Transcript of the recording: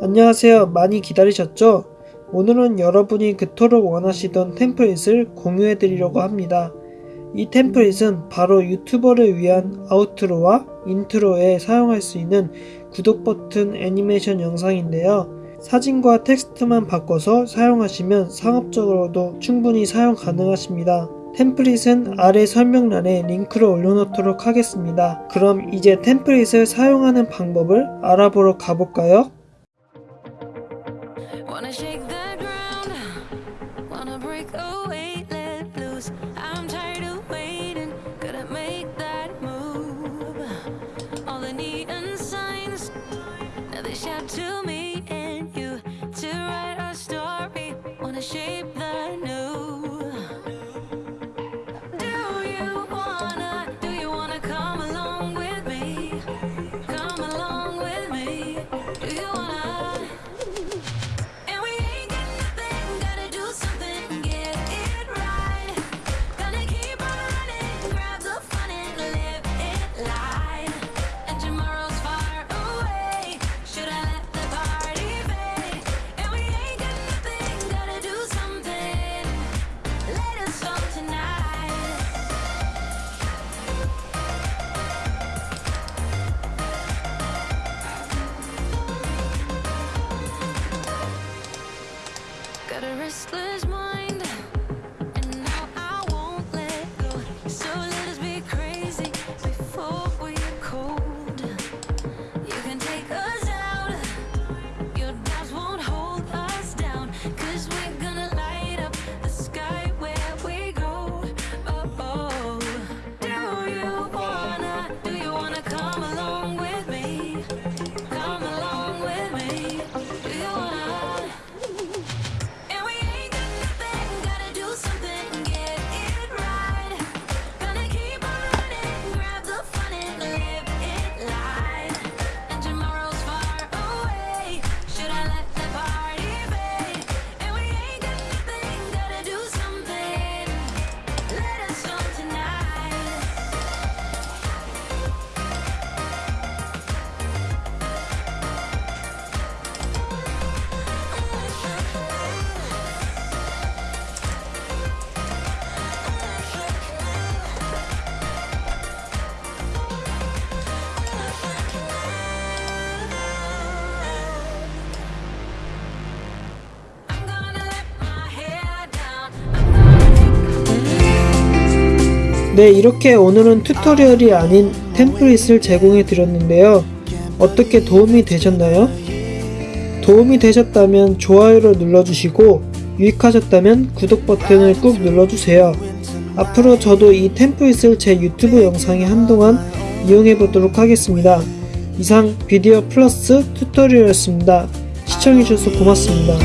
안녕하세요. 많이 기다리셨죠? 오늘은 여러분이 그토록 원하시던 템플릿을 공유해 드리려고 합니다. 이 템플릿은 바로 유튜버를 위한 outro와 인트로에 사용할 수 있는 구독 버튼 애니메이션 영상인데요. 사진과 텍스트만 바꿔서 사용하시면 상업적으로도 충분히 사용 가능하십니다. 템플릿은 아래 설명란에 링크를 올려놓도록 하겠습니다. 그럼 이제 템플릿을 사용하는 방법을 알아보러 가볼까요? Wanna 네, 이렇게 오늘은 튜토리얼이 아닌 템플릿을 제공해 드렸는데요. 어떻게 도움이 되셨나요? 도움이 되셨다면 좋아요를 눌러주시고 유익하셨다면 구독 버튼을 꾹 눌러주세요. 앞으로 저도 이 템플릿을 제 유튜브 영상에 한동안 이용해 보도록 하겠습니다. 이상 비디오 플러스 튜토리얼이었습니다. 시청해주셔서 고맙습니다.